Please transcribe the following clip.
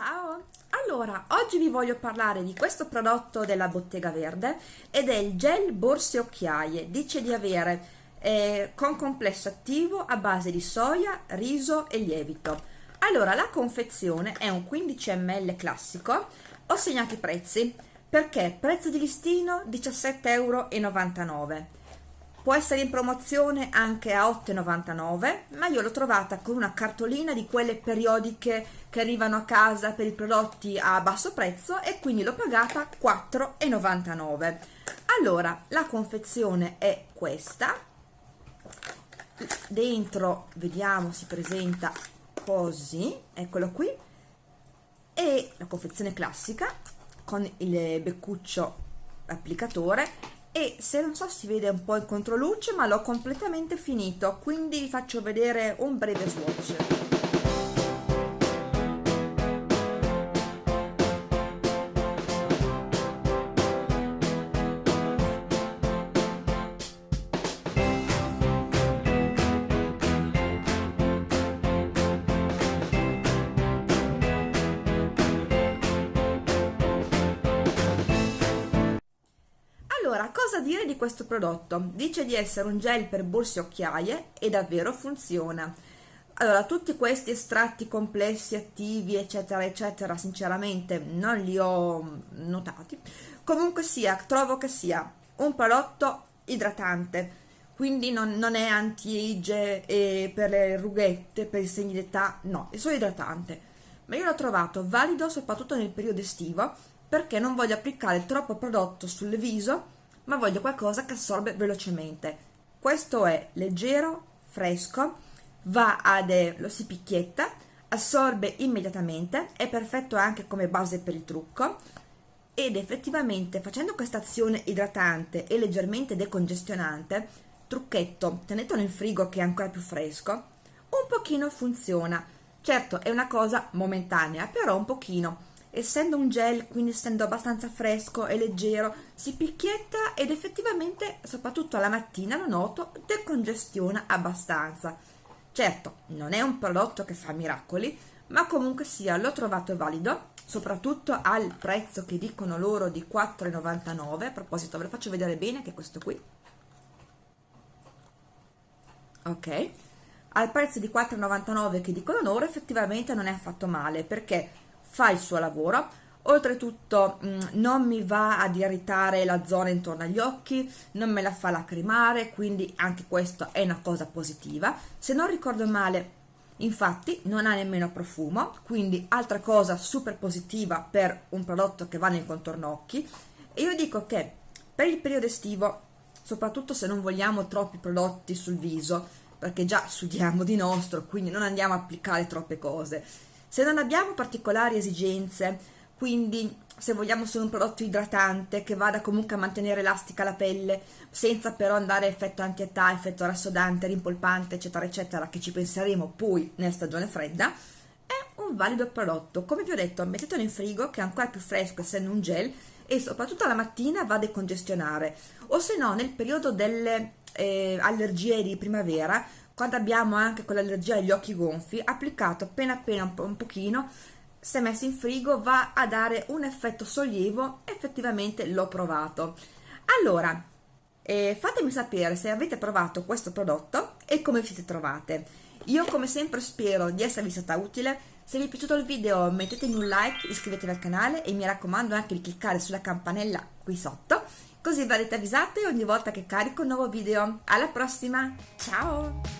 Ciao! Allora, oggi vi voglio parlare di questo prodotto della Bottega Verde ed è il gel borse occhiaie. Dice di avere eh, con complesso attivo a base di soia, riso e lievito. Allora, la confezione è un 15 ml classico. Ho segnato i prezzi perché prezzo di listino 17,99 euro può essere in promozione anche a 8,99 ma io l'ho trovata con una cartolina di quelle periodiche che arrivano a casa per i prodotti a basso prezzo e quindi l'ho pagata 4,99 allora la confezione è questa. Dentro vediamo si presenta così eccolo qui. E la confezione classica con il beccuccio applicatore e se non so si vede un po' in controluce ma l'ho completamente finito quindi vi faccio vedere un breve swatch Allora, cosa dire di questo prodotto? Dice di essere un gel per borse e occhiaie e davvero funziona. Allora, tutti questi estratti complessi, attivi, eccetera, eccetera, sinceramente non li ho notati. Comunque sia, trovo che sia un prodotto idratante, quindi non, non è anti-age e per le rughette, per i segni d'età, no, è solo idratante. Ma io l'ho trovato valido soprattutto nel periodo estivo perché non voglio applicare troppo prodotto sul viso ma voglio qualcosa che assorbe velocemente. Questo è leggero, fresco, va ad lo si picchietta, assorbe immediatamente, è perfetto anche come base per il trucco ed effettivamente facendo questa azione idratante e leggermente decongestionante, trucchetto, tenetelo in frigo che è ancora più fresco, un pochino funziona. Certo è una cosa momentanea, però un pochino essendo un gel, quindi essendo abbastanza fresco e leggero, si picchietta ed effettivamente, soprattutto alla mattina, lo noto, decongestiona abbastanza. Certo, non è un prodotto che fa miracoli, ma comunque sia, l'ho trovato valido, soprattutto al prezzo che dicono loro di 4,99. A proposito, ve lo faccio vedere bene che è questo qui. Ok, al prezzo di 4,99 che dicono loro effettivamente non è affatto male perché fa il suo lavoro. Oltretutto mm, non mi va ad irritare la zona intorno agli occhi non me la fa lacrimare quindi anche questo è una cosa positiva. Se non ricordo male infatti non ha nemmeno profumo quindi altra cosa super positiva per un prodotto che va nel contorno occhi. E io dico che per il periodo estivo soprattutto se non vogliamo troppi prodotti sul viso perché già sudiamo di nostro quindi non andiamo a applicare troppe cose se non abbiamo particolari esigenze, quindi se vogliamo solo un prodotto idratante che vada comunque a mantenere elastica la pelle, senza però andare a effetto anti-età, effetto rassodante, rimpolpante, eccetera, eccetera, che ci penseremo poi nella stagione fredda, è un valido prodotto. Come vi ho detto, mettetelo in frigo, che è ancora più fresco essendo un gel, e soprattutto la mattina va a decongestionare. O se no, nel periodo delle eh, allergie di primavera, quando abbiamo anche quell'allergia agli occhi gonfi, applicato appena appena un, po un pochino, se messo in frigo va a dare un effetto sollievo, effettivamente l'ho provato. Allora, eh, fatemi sapere se avete provato questo prodotto e come vi siete trovate. Io come sempre spero di esservi stata utile, se vi è piaciuto il video mettetemi un like, iscrivetevi al canale e mi raccomando anche di cliccare sulla campanella qui sotto, così verrete avvisate ogni volta che carico un nuovo video. Alla prossima, ciao!